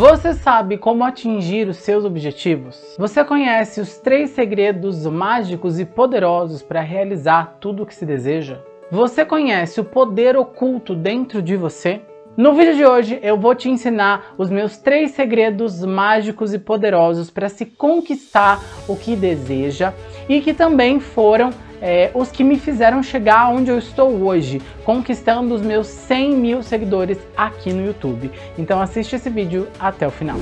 Você sabe como atingir os seus objetivos? Você conhece os três segredos mágicos e poderosos para realizar tudo o que se deseja? Você conhece o poder oculto dentro de você? No vídeo de hoje eu vou te ensinar os meus três segredos mágicos e poderosos para se conquistar o que deseja e que também foram é, os que me fizeram chegar onde eu estou hoje, conquistando os meus 100 mil seguidores aqui no YouTube. Então assiste esse vídeo até o final.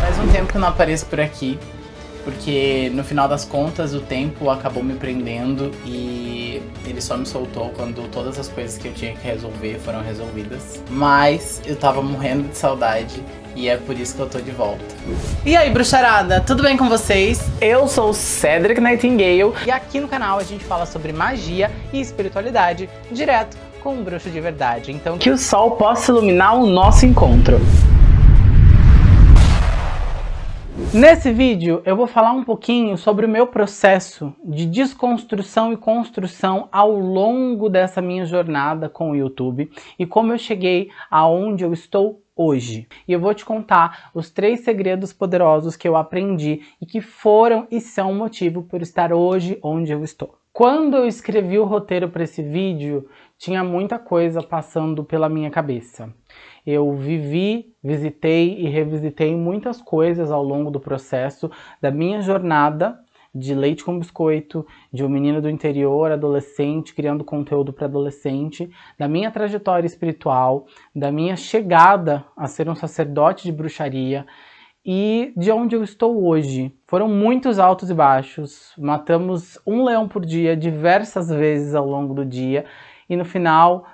Faz um tempo que eu não apareço por aqui, porque no final das contas o tempo acabou me prendendo e ele só me soltou quando todas as coisas que eu tinha que resolver foram resolvidas. Mas eu tava morrendo de saudade e é por isso que eu tô de volta. E aí, bruxarada, tudo bem com vocês? Eu sou o Cedric Nightingale e aqui no canal a gente fala sobre magia e espiritualidade direto com um bruxo de verdade. Então que o sol possa iluminar o nosso encontro. Nesse vídeo eu vou falar um pouquinho sobre o meu processo de desconstrução e construção ao longo dessa minha jornada com o YouTube e como eu cheguei aonde eu estou hoje. E eu vou te contar os três segredos poderosos que eu aprendi e que foram e são motivo por estar hoje onde eu estou. Quando eu escrevi o roteiro para esse vídeo, tinha muita coisa passando pela minha cabeça. Eu vivi, visitei e revisitei muitas coisas ao longo do processo da minha jornada de leite com biscoito, de um menino do interior, adolescente, criando conteúdo para adolescente, da minha trajetória espiritual, da minha chegada a ser um sacerdote de bruxaria e de onde eu estou hoje. Foram muitos altos e baixos, matamos um leão por dia diversas vezes ao longo do dia e no final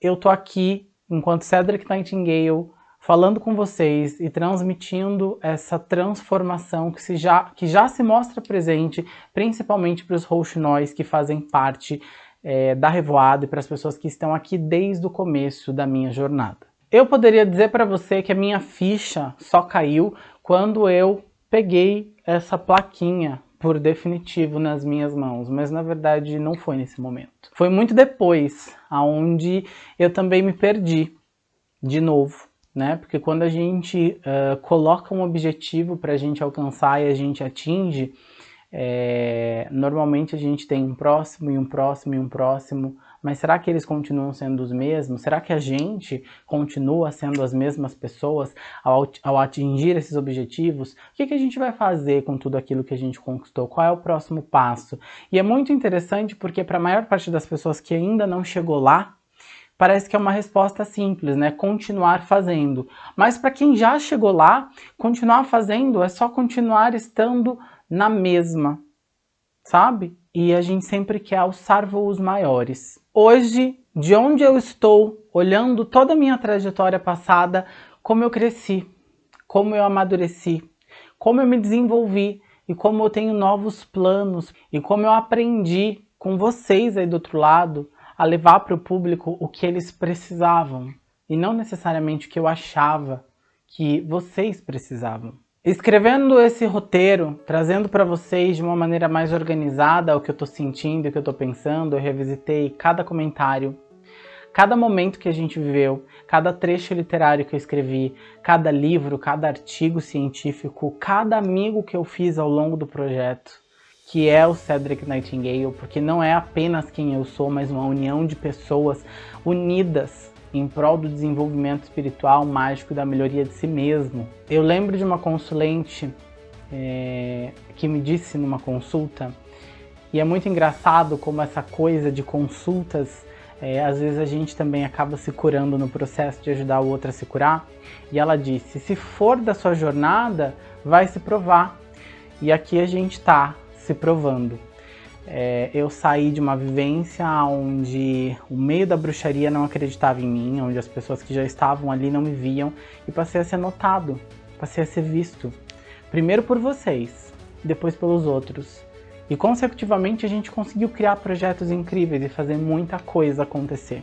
eu tô aqui enquanto Cedric Nightingale, falando com vocês e transmitindo essa transformação que, se já, que já se mostra presente, principalmente para os rouxinóis que fazem parte é, da Revoada e para as pessoas que estão aqui desde o começo da minha jornada. Eu poderia dizer para você que a minha ficha só caiu quando eu peguei essa plaquinha por definitivo nas minhas mãos, mas na verdade não foi nesse momento. Foi muito depois, aonde eu também me perdi de novo, né? Porque quando a gente uh, coloca um objetivo para a gente alcançar e a gente atinge, é, normalmente a gente tem um próximo e um próximo e um próximo, mas será que eles continuam sendo os mesmos? Será que a gente continua sendo as mesmas pessoas ao, ao atingir esses objetivos? O que, que a gente vai fazer com tudo aquilo que a gente conquistou? Qual é o próximo passo? E é muito interessante porque para a maior parte das pessoas que ainda não chegou lá, parece que é uma resposta simples, né? Continuar fazendo. Mas para quem já chegou lá, continuar fazendo é só continuar estando na mesma, sabe? E a gente sempre quer alçar voos maiores. Hoje, de onde eu estou, olhando toda a minha trajetória passada, como eu cresci, como eu amadureci, como eu me desenvolvi e como eu tenho novos planos e como eu aprendi com vocês aí do outro lado a levar para o público o que eles precisavam e não necessariamente o que eu achava que vocês precisavam. Escrevendo esse roteiro, trazendo para vocês de uma maneira mais organizada o que eu estou sentindo, o que eu estou pensando, eu revisitei cada comentário, cada momento que a gente viveu, cada trecho literário que eu escrevi, cada livro, cada artigo científico, cada amigo que eu fiz ao longo do projeto, que é o Cedric Nightingale, porque não é apenas quem eu sou, mas uma união de pessoas unidas em prol do desenvolvimento espiritual, mágico da melhoria de si mesmo. Eu lembro de uma consulente é, que me disse numa consulta, e é muito engraçado como essa coisa de consultas, é, às vezes a gente também acaba se curando no processo de ajudar o outro a se curar, e ela disse, se for da sua jornada, vai se provar. E aqui a gente está se provando. É, eu saí de uma vivência onde o meio da bruxaria não acreditava em mim, onde as pessoas que já estavam ali não me viam e passei a ser notado, passei a ser visto. Primeiro por vocês, depois pelos outros. E consecutivamente a gente conseguiu criar projetos incríveis e fazer muita coisa acontecer.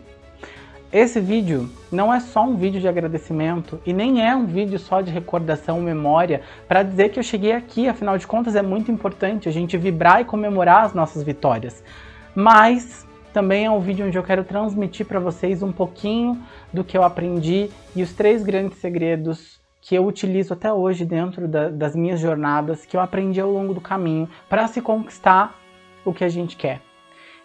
Esse vídeo não é só um vídeo de agradecimento e nem é um vídeo só de recordação, memória, para dizer que eu cheguei aqui, afinal de contas é muito importante a gente vibrar e comemorar as nossas vitórias. Mas também é um vídeo onde eu quero transmitir para vocês um pouquinho do que eu aprendi e os três grandes segredos que eu utilizo até hoje dentro da, das minhas jornadas, que eu aprendi ao longo do caminho para se conquistar o que a gente quer.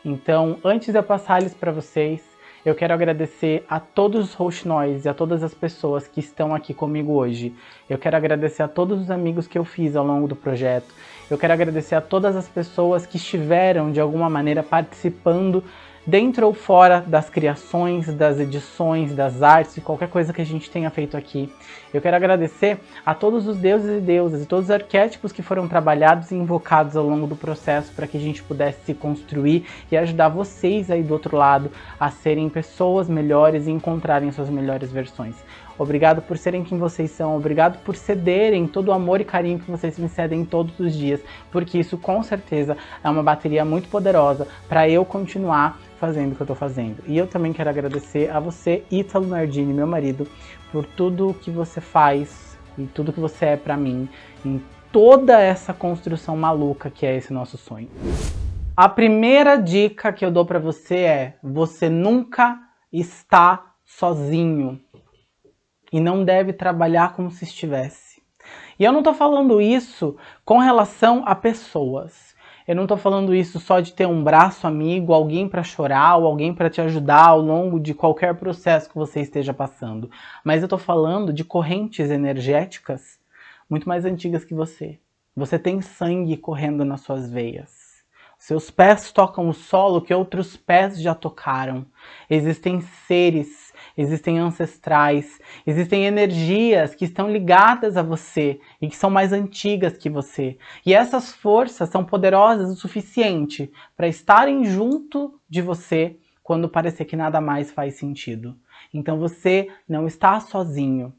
Então, antes de eu passar eles para vocês, eu quero agradecer a todos os Roxinóis e a todas as pessoas que estão aqui comigo hoje. Eu quero agradecer a todos os amigos que eu fiz ao longo do projeto. Eu quero agradecer a todas as pessoas que estiveram, de alguma maneira, participando dentro ou fora das criações, das edições, das artes e qualquer coisa que a gente tenha feito aqui. Eu quero agradecer a todos os deuses e deusas e todos os arquétipos que foram trabalhados e invocados ao longo do processo para que a gente pudesse se construir e ajudar vocês aí do outro lado a serem pessoas melhores e encontrarem suas melhores versões. Obrigado por serem quem vocês são, obrigado por cederem todo o amor e carinho que vocês me cedem todos os dias, porque isso com certeza é uma bateria muito poderosa para eu continuar fazendo o que eu tô fazendo. E eu também quero agradecer a você, Ítalo Nardini, meu marido, por tudo que você faz e tudo que você é para mim em toda essa construção maluca que é esse nosso sonho. A primeira dica que eu dou para você é: você nunca está sozinho e não deve trabalhar como se estivesse. E eu não estou falando isso com relação a pessoas. Eu não estou falando isso só de ter um braço amigo, alguém para chorar ou alguém para te ajudar ao longo de qualquer processo que você esteja passando. Mas eu estou falando de correntes energéticas muito mais antigas que você. Você tem sangue correndo nas suas veias. Seus pés tocam o solo que outros pés já tocaram. Existem seres existem ancestrais, existem energias que estão ligadas a você e que são mais antigas que você. E essas forças são poderosas o suficiente para estarem junto de você quando parecer que nada mais faz sentido. Então você não está sozinho.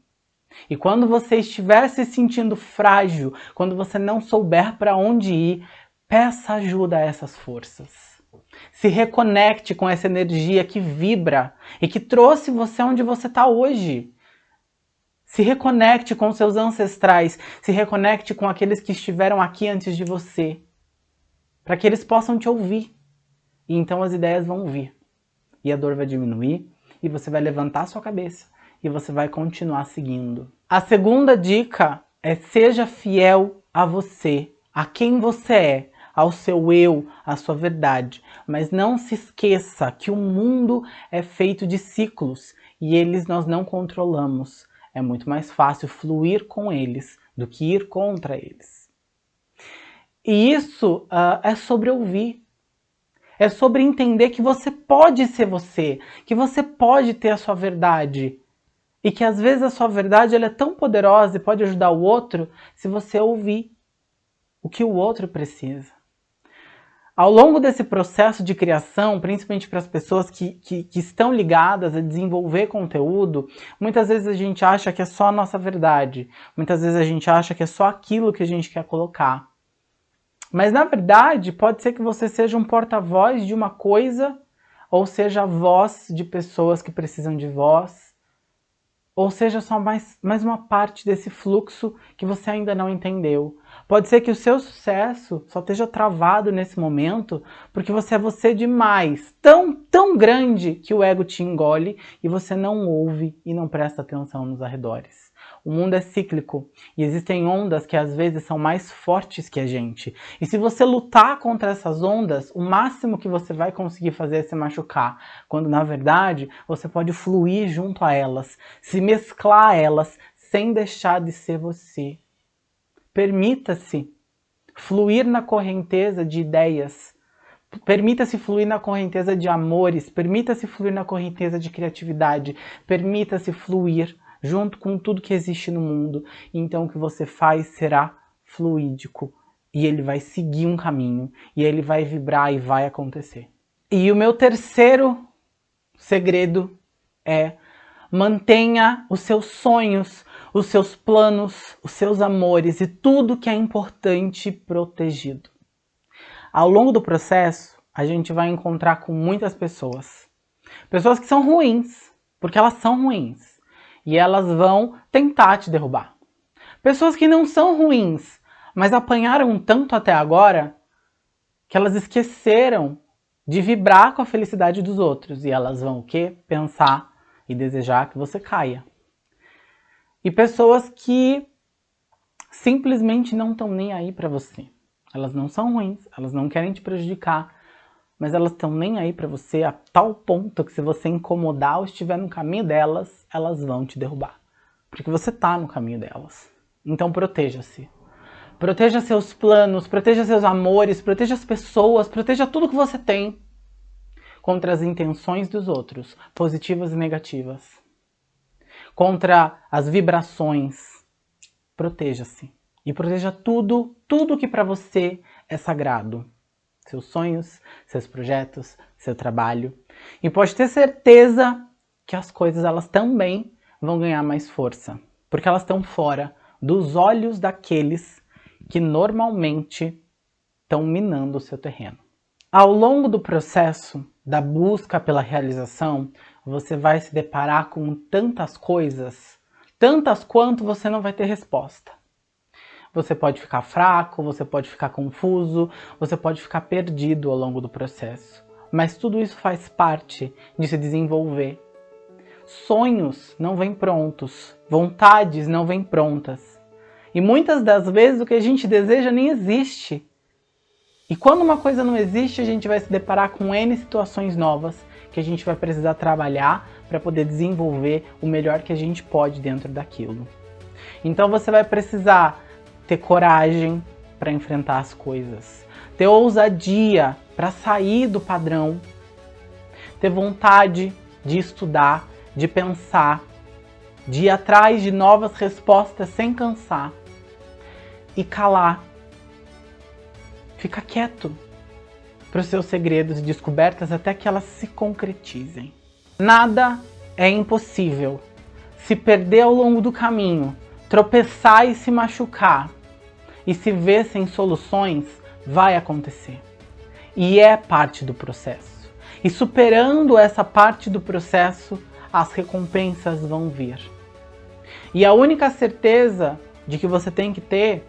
E quando você estiver se sentindo frágil, quando você não souber para onde ir, peça ajuda a essas forças. Se reconecte com essa energia que vibra e que trouxe você onde você está hoje. Se reconecte com seus ancestrais, se reconecte com aqueles que estiveram aqui antes de você, para que eles possam te ouvir. E então as ideias vão vir. E a dor vai diminuir, e você vai levantar sua cabeça, e você vai continuar seguindo. A segunda dica é seja fiel a você, a quem você é, ao seu eu, à sua verdade. Mas não se esqueça que o mundo é feito de ciclos e eles nós não controlamos. É muito mais fácil fluir com eles do que ir contra eles. E isso uh, é sobre ouvir. É sobre entender que você pode ser você, que você pode ter a sua verdade. E que às vezes a sua verdade ela é tão poderosa e pode ajudar o outro se você ouvir o que o outro precisa. Ao longo desse processo de criação, principalmente para as pessoas que, que, que, estão ligadas a desenvolver conteúdo, muitas vezes a gente acha que é só a nossa verdade. Muitas vezes a gente acha que é só aquilo que a gente quer colocar. Mas na verdade, pode ser que você seja um porta-voz de uma coisa, ou seja a voz de pessoas que precisam de voz, ou seja só mais, mais uma parte desse fluxo que você ainda não entendeu. Pode ser que o seu sucesso só esteja travado nesse momento porque você é você demais, tão, tão grande que o ego te engole e você não ouve e não presta atenção nos arredores. O mundo é cíclico e existem ondas que às vezes são mais fortes que a gente. E se você lutar contra essas ondas, o máximo que você vai conseguir fazer é se machucar, quando na verdade você pode fluir junto a elas, se mesclar a elas sem deixar de ser você. Permita-se fluir na correnteza de ideias, Permita-se fluir na correnteza de amores, permita-se fluir na correnteza de criatividade, permita-se fluir junto com tudo que existe no mundo. Então o que você faz será fluídico. E ele vai seguir um caminho. E ele vai vibrar e vai acontecer. E o meu terceiro segredo é mantenha os seus sonhos, os seus planos, os seus amores e tudo que é importante protegido. Ao longo do processo, a gente vai encontrar com muitas pessoas. Pessoas que são ruins, porque elas são ruins e elas vão tentar te derrubar. Pessoas que não são ruins, mas apanharam tanto até agora que elas esqueceram de vibrar com a felicidade dos outros. E elas vão o quê? Pensar e desejar que você caia. E pessoas que simplesmente não estão nem aí para você. Elas não são ruins, elas não querem te prejudicar, mas elas estão nem aí para você a tal ponto que se você incomodar ou estiver no caminho delas, elas vão te derrubar. Porque você está no caminho delas. Então proteja-se. Proteja seus planos, proteja seus amores, proteja as pessoas, proteja tudo que você tem contra as intenções dos outros, positivas e negativas. Contra as vibrações. Proteja-se. E proteja tudo, tudo que para você é sagrado. Seus sonhos, seus projetos, seu trabalho. E pode ter certeza que as coisas elas também vão ganhar mais força. Porque elas estão fora dos olhos daqueles que normalmente estão minando o seu terreno. Ao longo do processo da busca pela realização, você vai se deparar com tantas coisas, tantas quanto você não vai ter resposta. Você pode ficar fraco, você pode ficar confuso, você pode ficar perdido ao longo do processo. Mas tudo isso faz parte de se desenvolver. Sonhos não vêm prontos, vontades não vêm prontas. E muitas das vezes o que a gente deseja nem existe. E quando uma coisa não existe, a gente vai se deparar com N situações novas que a gente vai precisar trabalhar para poder desenvolver o melhor que a gente pode dentro daquilo. Então você vai precisar ter coragem para enfrentar as coisas, ter ousadia para sair do padrão, ter vontade de estudar, de pensar, de ir atrás de novas respostas sem cansar e calar. Fica quieto para os seus segredos e descobertas até que elas se concretizem. Nada é impossível. Se perder ao longo do caminho, tropeçar e se machucar, e se ver sem soluções, vai acontecer. E é parte do processo. E superando essa parte do processo, as recompensas vão vir. E a única certeza de que você tem que ter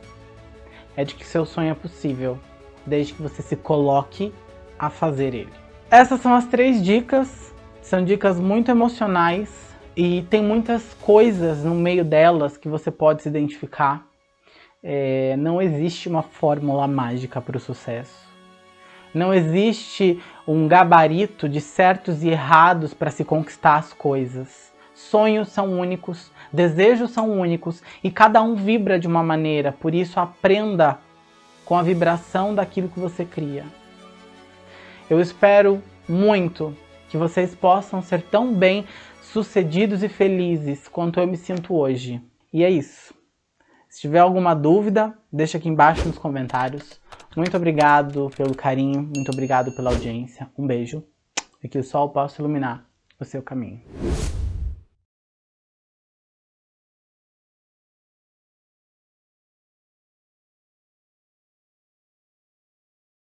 é de que seu sonho é possível, desde que você se coloque a fazer ele. Essas são as três dicas, são dicas muito emocionais e tem muitas coisas no meio delas que você pode se identificar. É, não existe uma fórmula mágica para o sucesso. Não existe um gabarito de certos e errados para se conquistar as coisas. Sonhos são únicos, desejos são únicos e cada um vibra de uma maneira, por isso aprenda com a vibração daquilo que você cria. Eu espero muito que vocês possam ser tão bem sucedidos e felizes quanto eu me sinto hoje. E é isso. Se tiver alguma dúvida, deixa aqui embaixo nos comentários. Muito obrigado pelo carinho, muito obrigado pela audiência. Um beijo e que o sol possa iluminar o seu caminho.